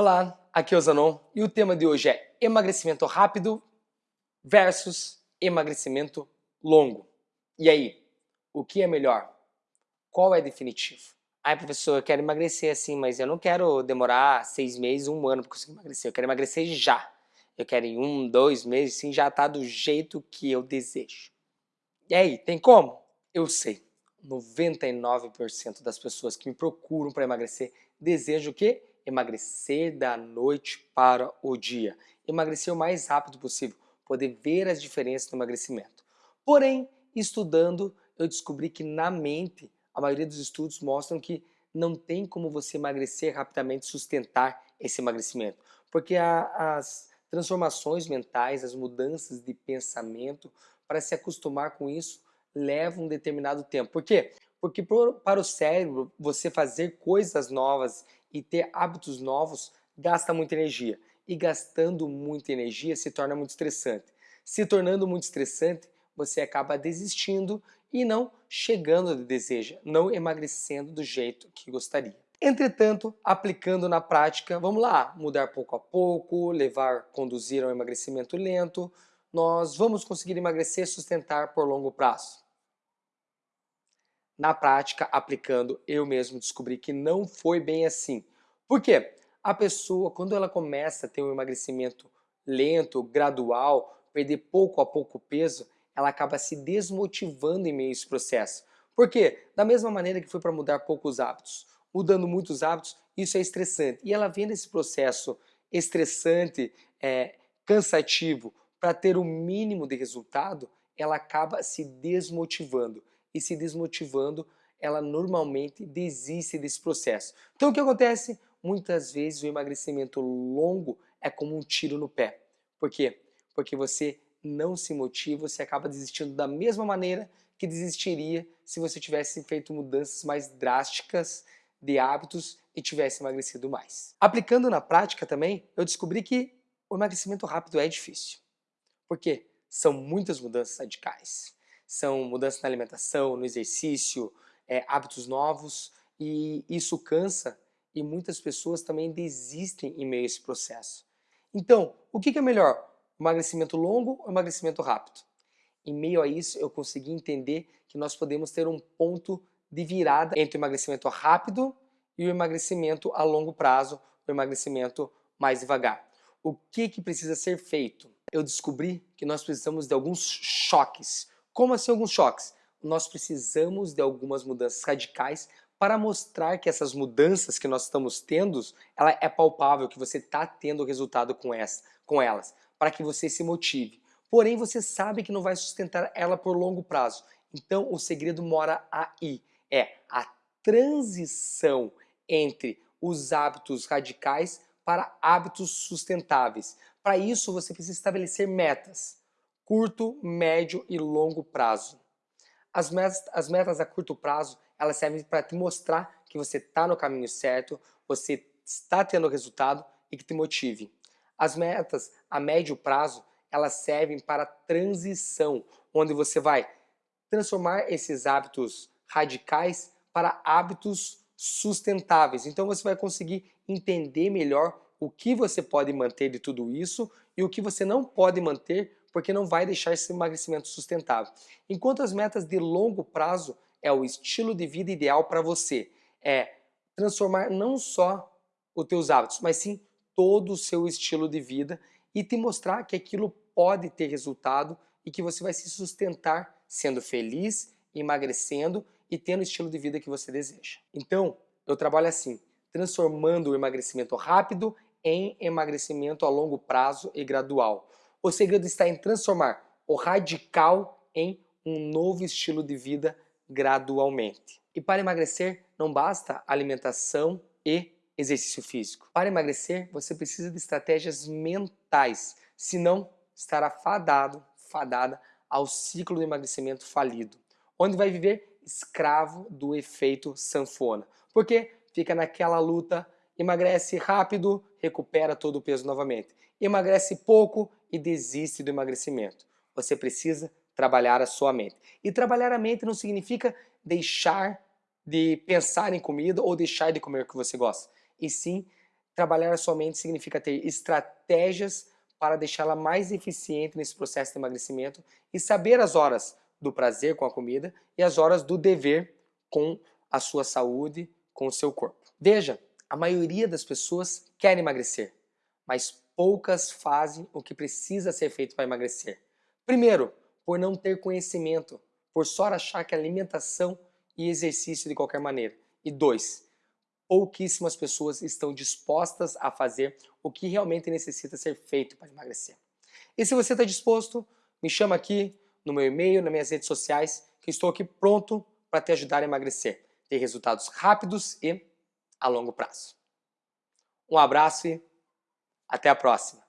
Olá, aqui é o Zanon e o tema de hoje é emagrecimento rápido versus emagrecimento longo. E aí, o que é melhor? Qual é definitivo? Ai, professor, eu quero emagrecer assim, mas eu não quero demorar seis meses, um ano para conseguir emagrecer. Eu quero emagrecer já. Eu quero em um, dois meses, sim, já tá do jeito que eu desejo. E aí, tem como? Eu sei. 99% das pessoas que me procuram para emagrecer desejam o quê? Emagrecer da noite para o dia. Emagrecer o mais rápido possível, poder ver as diferenças no emagrecimento. Porém, estudando, eu descobri que na mente, a maioria dos estudos mostram que não tem como você emagrecer rapidamente sustentar esse emagrecimento. Porque a, as transformações mentais, as mudanças de pensamento, para se acostumar com isso, levam um determinado tempo. Por quê? Porque para o cérebro, você fazer coisas novas e ter hábitos novos gasta muita energia. E gastando muita energia se torna muito estressante. Se tornando muito estressante, você acaba desistindo e não chegando onde deseja, não emagrecendo do jeito que gostaria. Entretanto, aplicando na prática, vamos lá, mudar pouco a pouco, levar, conduzir ao emagrecimento lento, nós vamos conseguir emagrecer e sustentar por longo prazo. Na prática, aplicando, eu mesmo descobri que não foi bem assim. Por quê? A pessoa, quando ela começa a ter um emagrecimento lento, gradual, perder pouco a pouco peso, ela acaba se desmotivando em meio a esse processo. Por quê? Da mesma maneira que foi para mudar poucos hábitos. Mudando muitos hábitos, isso é estressante. E ela vendo esse processo estressante, é, cansativo, para ter o mínimo de resultado, ela acaba se desmotivando e se desmotivando, ela normalmente desiste desse processo. Então o que acontece? Muitas vezes o emagrecimento longo é como um tiro no pé. Por quê? Porque você não se motiva, você acaba desistindo da mesma maneira que desistiria se você tivesse feito mudanças mais drásticas de hábitos e tivesse emagrecido mais. Aplicando na prática também, eu descobri que o emagrecimento rápido é difícil. Por quê? São muitas mudanças radicais são mudanças na alimentação, no exercício, é, hábitos novos e isso cansa e muitas pessoas também desistem em meio a esse processo. Então, o que é melhor? Emagrecimento longo ou emagrecimento rápido? Em meio a isso, eu consegui entender que nós podemos ter um ponto de virada entre o emagrecimento rápido e o emagrecimento a longo prazo, o emagrecimento mais devagar. O que, que precisa ser feito? Eu descobri que nós precisamos de alguns choques, como assim alguns choques? Nós precisamos de algumas mudanças radicais para mostrar que essas mudanças que nós estamos tendo, ela é palpável, que você está tendo resultado com, essa, com elas, para que você se motive. Porém, você sabe que não vai sustentar ela por longo prazo. Então, o segredo mora aí. É a transição entre os hábitos radicais para hábitos sustentáveis. Para isso, você precisa estabelecer metas curto, médio e longo prazo. As metas, as metas a curto prazo, elas servem para te mostrar que você está no caminho certo, você está tendo resultado e que te motive. As metas a médio prazo, elas servem para transição, onde você vai transformar esses hábitos radicais para hábitos sustentáveis. Então você vai conseguir entender melhor o que você pode manter de tudo isso e o que você não pode manter porque não vai deixar esse emagrecimento sustentável. Enquanto as metas de longo prazo é o estilo de vida ideal para você, é transformar não só os teus hábitos, mas sim todo o seu estilo de vida e te mostrar que aquilo pode ter resultado e que você vai se sustentar sendo feliz, emagrecendo e tendo o estilo de vida que você deseja. Então, eu trabalho assim, transformando o emagrecimento rápido em emagrecimento a longo prazo e gradual. O segredo está em transformar o radical em um novo estilo de vida gradualmente. E para emagrecer, não basta alimentação e exercício físico. Para emagrecer, você precisa de estratégias mentais, senão estará fadado, fadada ao ciclo do emagrecimento falido, onde vai viver escravo do efeito sanfona. Porque fica naquela luta, emagrece rápido, recupera todo o peso novamente. Emagrece pouco, e desiste do emagrecimento. Você precisa trabalhar a sua mente. E trabalhar a mente não significa deixar de pensar em comida ou deixar de comer o que você gosta. E sim Trabalhar a sua mente significa ter estratégias para deixá-la mais eficiente nesse processo de emagrecimento e saber as horas do prazer com a comida e as horas do dever com a sua saúde, com o seu corpo. Veja, a maioria das pessoas quer emagrecer, mas poucas fazem o que precisa ser feito para emagrecer. Primeiro, por não ter conhecimento, por só achar que alimentação e exercício de qualquer maneira. E dois, pouquíssimas pessoas estão dispostas a fazer o que realmente necessita ser feito para emagrecer. E se você está disposto, me chama aqui no meu e-mail, nas minhas redes sociais, que estou aqui pronto para te ajudar a emagrecer, ter resultados rápidos e a longo prazo. Um abraço e até a próxima!